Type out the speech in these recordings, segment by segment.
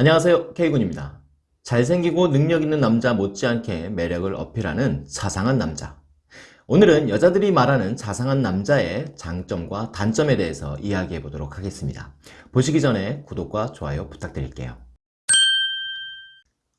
안녕하세요 K군입니다. 잘생기고 능력 있는 남자 못지않게 매력을 어필하는 자상한 남자. 오늘은 여자들이 말하는 자상한 남자의 장점과 단점에 대해서 이야기해 보도록 하겠습니다. 보시기 전에 구독과 좋아요 부탁드릴게요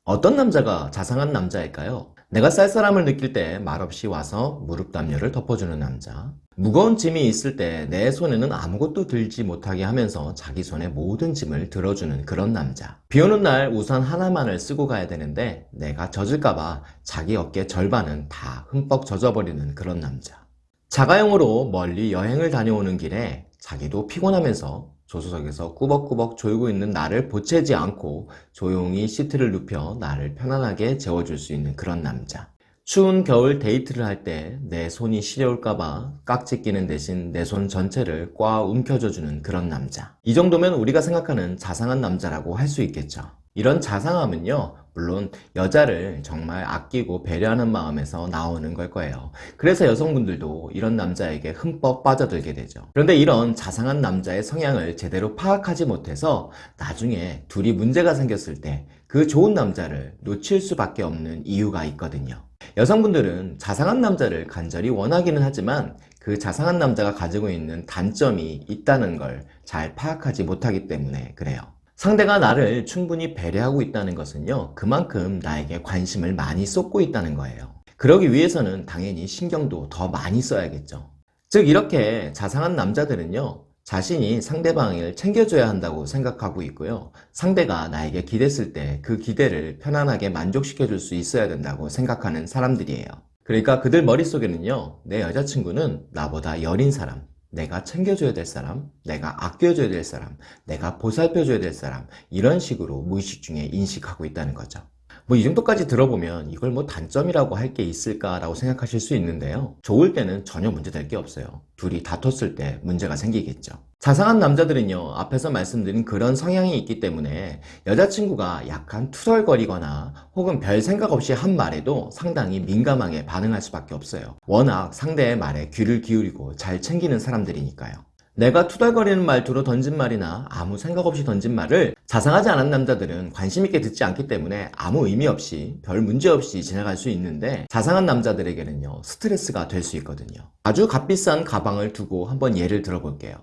어떤 남자가 자상한 남자일까요? 내가 쌀쌀함을 느낄 때 말없이 와서 무릎 담요를 덮어주는 남자. 무거운 짐이 있을 때 내 손에는 아무것도 들지 못하게 하면서 자기 손에 모든 짐을 들어주는 그런 남자. 비 오는 날 우산 하나만을 쓰고 가야 되는데 내가 젖을까봐 자기 어깨 절반은 다 흠뻑 젖어버리는 그런 남자. 자가용으로 멀리 여행을 다녀오는 길에 자기도 피곤하면서 조수석에서 꾸벅꾸벅 졸고 있는 나를 보채지 않고 조용히 시트를 눕혀 나를 편안하게 재워줄 수 있는 그런 남자. 추운 겨울 데이트를 할 때 내 손이 시려울까봐 깍지 끼는 대신 내 손 전체를 꽉 움켜줘주는 그런 남자. 이 정도면 우리가 생각하는 자상한 남자라고 할 수 있겠죠. 이런 자상함은요 물론 여자를 정말 아끼고 배려하는 마음에서 나오는 걸 거예요. 그래서 여성분들도 이런 남자에게 흠뻑 빠져들게 되죠. 그런데 이런 자상한 남자의 성향을 제대로 파악하지 못해서 나중에 둘이 문제가 생겼을 때 그 좋은 남자를 놓칠 수밖에 없는 이유가 있거든요. 여성분들은 자상한 남자를 간절히 원하기는 하지만 그 자상한 남자가 가지고 있는 단점이 있다는 걸 잘 파악하지 못하기 때문에 그래요 상대가 나를 충분히 배려하고 있다는 것은요 그만큼 나에게 관심을 많이 쏟고 있다는 거예요. 그러기 위해서는 당연히 신경도 더 많이 써야겠죠. 즉 이렇게 자상한 남자들은요 자신이 상대방을 챙겨줘야 한다고 생각하고 있고요 상대가 나에게 기댔을 때 그 기대를 편안하게 만족시켜 줄 수 있어야 된다고 생각하는 사람들이에요. 그러니까 그들 머릿속에는요 내 여자친구는 나보다 여린 사람 내가 챙겨줘야 될 사람, 내가 아껴줘야 될 사람, 내가 보살펴줘야 될 사람 이런 식으로 무의식 중에 인식하고 있다는 거죠. 뭐 이 정도까지 들어보면 이걸 뭐 단점이라고 할 게 있을까라고 생각하실 수 있는데요. 좋을 때는 전혀 문제될 게 없어요. 둘이 다퉜을 때 문제가 생기겠죠 자상한 남자들은요 앞에서 말씀드린 그런 성향이 있기 때문에 여자친구가 약간 투덜거리거나 혹은 별 생각 없이 한 말에도 상당히 민감하게 반응할 수밖에 없어요. 워낙 상대의 말에 귀를 기울이고 잘 챙기는 사람들이니까요 내가 투덜거리는 말투로 던진 말이나 아무 생각 없이 던진 말을 자상하지 않은 남자들은 관심 있게 듣지 않기 때문에 아무 의미 없이 별 문제 없이 지나갈 수 있는데 자상한 남자들에게는요 스트레스가 될 수 있거든요. 아주 값비싼 가방을 두고 한번 예를 들어볼게요.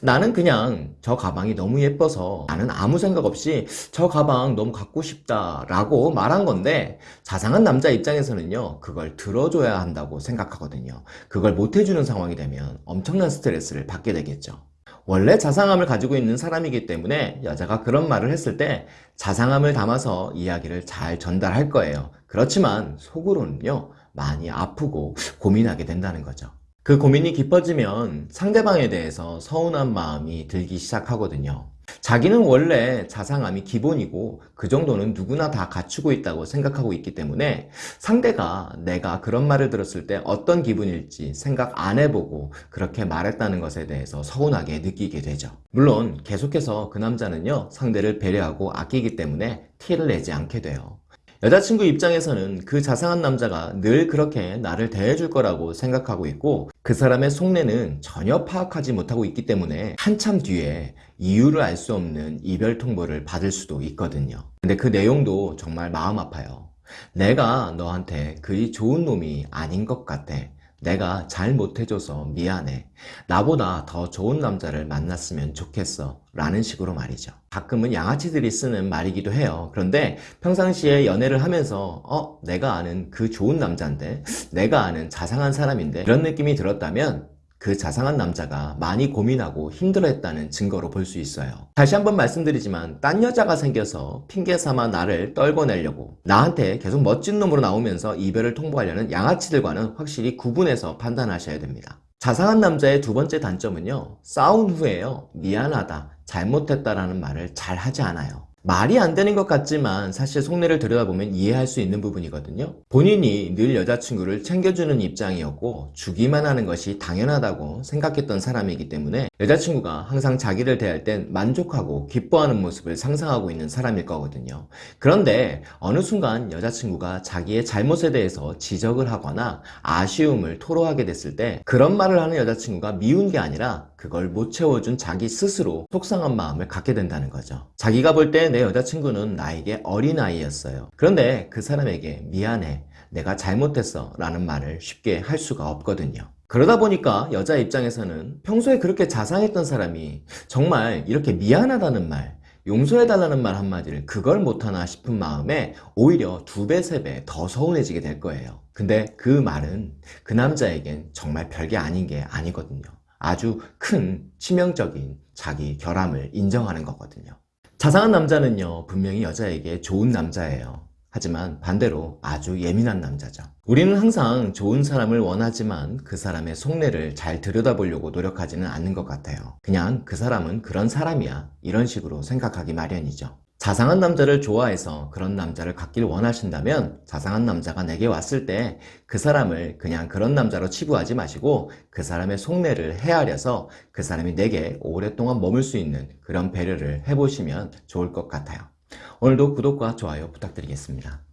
나는 그냥 저 가방이 너무 예뻐서 나는 아무 생각 없이 저 가방 너무 갖고 싶다 라고 말한 건데 자상한 남자 입장에서는요 그걸 들어줘야 한다고 생각하거든요. 그걸 못 해주는 상황이 되면 엄청난 스트레스를 받게 되겠죠. 원래 자상함을 가지고 있는 사람이기 때문에 여자가 그런 말을 했을 때 자상함을 담아서 이야기를 잘 전달할 거예요. 그렇지만 속으로는요 많이 아프고 고민하게 된다는 거죠. 그 고민이 깊어지면 상대방에 대해서 서운한 마음이 들기 시작하거든요 자기는 원래 자상함이 기본이고 그 정도는 누구나 다 갖추고 있다고 생각하고 있기 때문에 상대가 내가 그런 말을 들었을 때 어떤 기분일지 생각 안 해보고 그렇게 말했다는 것에 대해서 서운하게 느끼게 되죠. 물론 계속해서 그 남자는요 상대를 배려하고 아끼기 때문에 티를 내지 않게 돼요 여자친구 입장에서는 그 자상한 남자가 늘 그렇게 나를 대해줄 거라고 생각하고 있고 그 사람의 속내는 전혀 파악하지 못하고 있기 때문에 한참 뒤에 이유를 알 수 없는 이별 통보를 받을 수도 있거든요. 근데 그 내용도 정말 마음 아파요. 내가 너한테 그리 좋은 놈이 아닌 것 같아 내가 잘 못해줘서 미안해. 나보다 더 좋은 남자를 만났으면 좋겠어. 라는 식으로 말이죠. 가끔은 양아치들이 쓰는 말이기도 해요. 그런데 평상시에 연애를 하면서 어? 내가 아는 그 좋은 남자인데 내가 아는 자상한 사람인데 이런 느낌이 들었다면 그 자상한 남자가 많이 고민하고 힘들어했다는 증거로 볼 수 있어요. 다시 한번 말씀드리지만 딴 여자가 생겨서 핑계 삼아 나를 떨궈내려고 나한테 계속 멋진 놈으로 나오면서 이별을 통보하려는 양아치들과는 확실히 구분해서 판단하셔야 됩니다. 자상한 남자의 두 번째 단점은요 싸운 후에요 미안하다 잘못했다라는 말을 잘 하지 않아요 말이 안 되는 것 같지만 사실 속내를 들여다보면 이해할 수 있는 부분이거든요. 본인이 늘 여자친구를 챙겨주는 입장이었고 주기만 하는 것이 당연하다고 생각했던 사람이기 때문에 여자친구가 항상 자기를 대할 땐 만족하고 기뻐하는 모습을 상상하고 있는 사람일 거거든요. 그런데 어느 순간 여자친구가 자기의 잘못에 대해서 지적을 하거나 아쉬움을 토로하게 됐을 때 그런 말을 하는 여자친구가 미운 게 아니라 그걸 못 채워준 자기 스스로 속상한 마음을 갖게 된다는 거죠. 자기가 볼 때 내 여자친구는 나에게 어린아이였어요. 그런데 그 사람에게 미안해, 내가 잘못했어 라는 말을 쉽게 할 수가 없거든요. 그러다 보니까 여자 입장에서는 평소에 그렇게 자상했던 사람이 정말 이렇게 미안하다는 말, 용서해달라는 말 한마디를 그걸 못하나 싶은 마음에 오히려 두 배, 세 배 더 서운해지게 될 거예요. 근데 그 말은 그 남자에겐 정말 별게 아닌 게 아니거든요. 아주 큰 치명적인 자기 결함을 인정하는 거거든요. 자상한 남자는요, 분명히 여자에게 좋은 남자예요. 하지만 반대로 아주 예민한 남자죠. 우리는 항상 좋은 사람을 원하지만 그 사람의 속내를 잘 들여다보려고 노력하지는 않는 것 같아요. 그냥 그 사람은 그런 사람이야. 이런 식으로 생각하기 마련이죠. 자상한 남자를 좋아해서 그런 남자를 갖길 원하신다면 자상한 남자가 내게 왔을 때 그 사람을 그냥 그런 남자로 치부하지 마시고 그 사람의 속내를 헤아려서 그 사람이 내게 오랫동안 머물 수 있는 그런 배려를 해보시면 좋을 것 같아요. 오늘도 구독과 좋아요 부탁드리겠습니다.